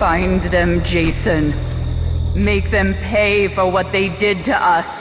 Find them, Jason. Make them pay for what they did to us.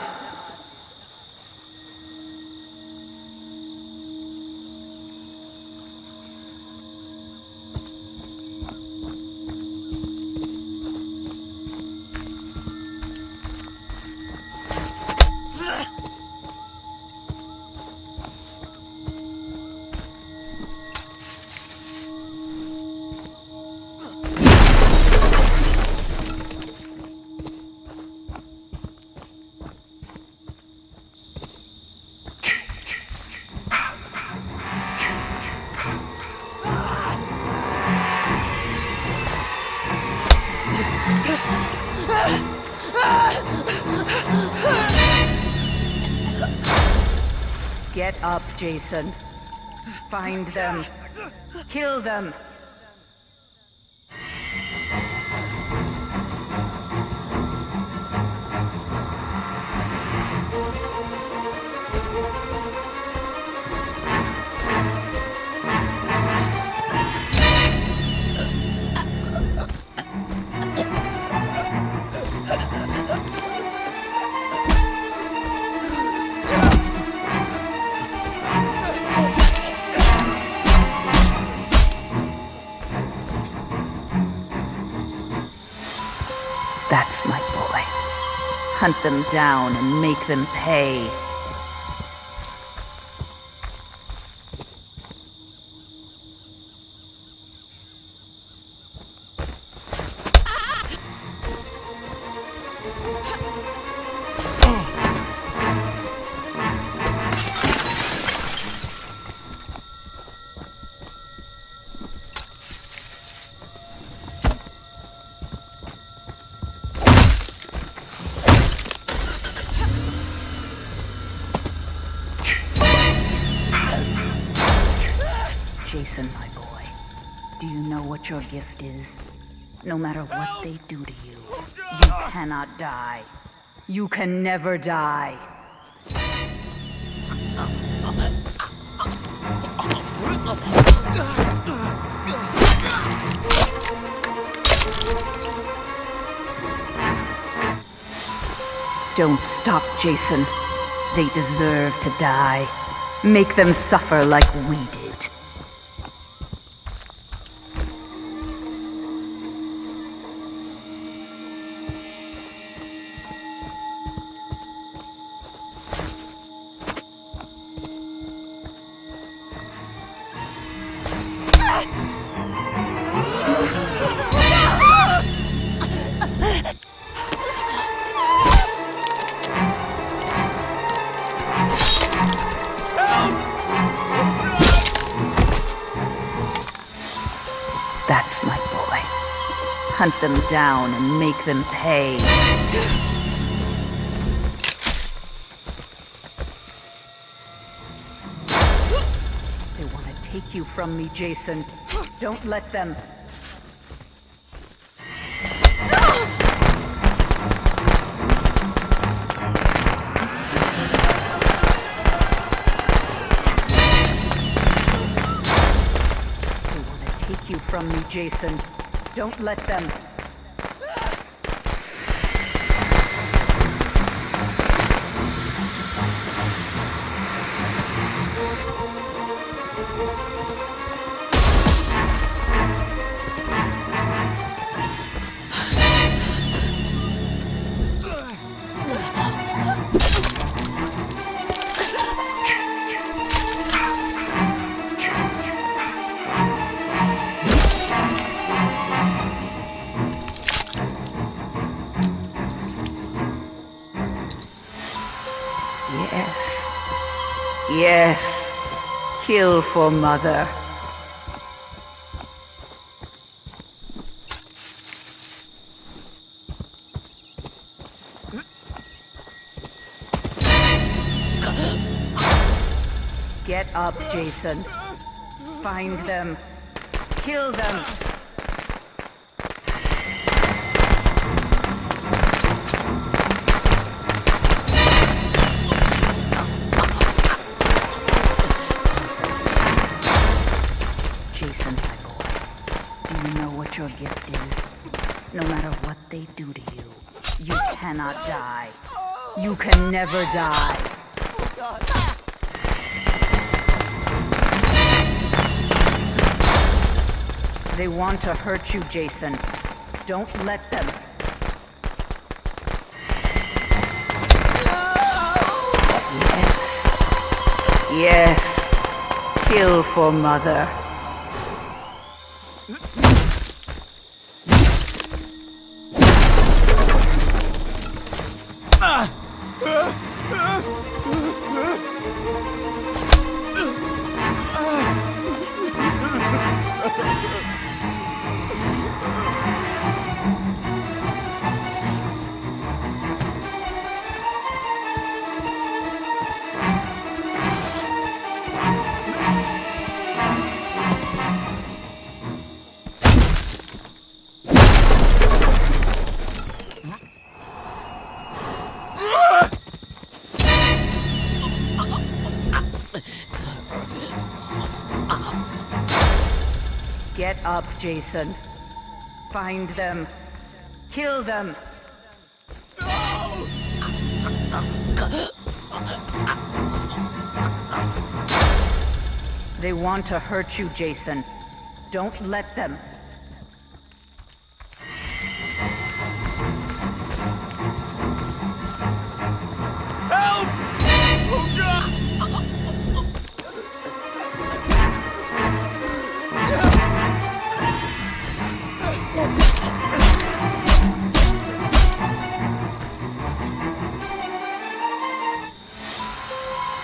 Get up, Jason. Find them. Kill them. Hunt them down and make them pay. What your gift is? No matter what they do to you, oh, you cannot die. You can never die. Don't stop, Jason. They deserve to die. Make them suffer like we did. Hunt them down and make them pay. They want to take you from me, Jason. Don't let them. From me, Jason. Don't let them. Yes. Kill for mother. Get up, Jason. Find them. Kill them. Do to you, you cannot die. You can never die. They want to hurt you, Jason. Don't let them. Yes. Kill for mother. Get up, Jason. Find them. Kill them. No! They want to hurt you, Jason. Don't let them.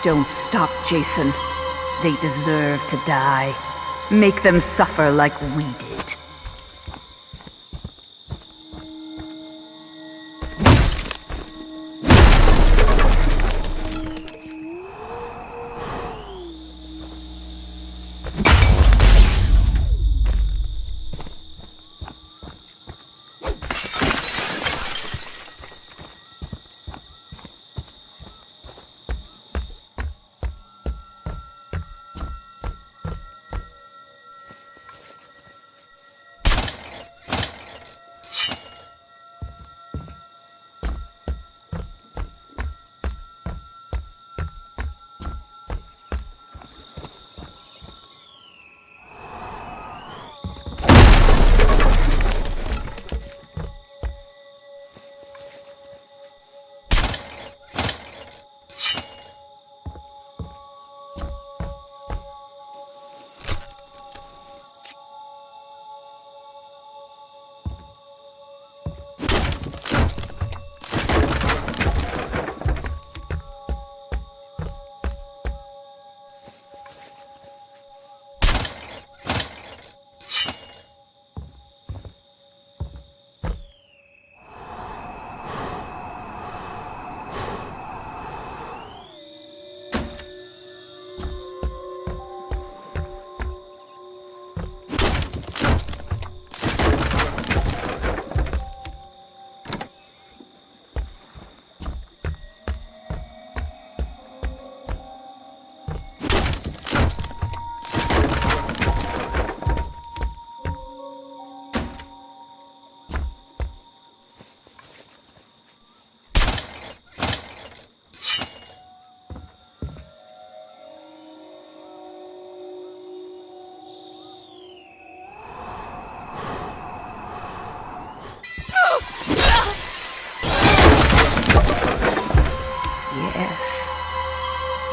Don't stop, Jason. They deserve to die. Make them suffer like we did.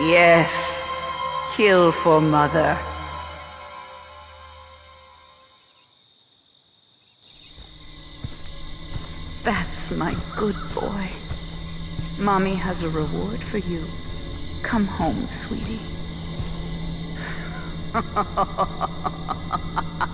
Yes. Kill for mother. That's my good boy. Mommy has a reward for you. Come home, sweetie.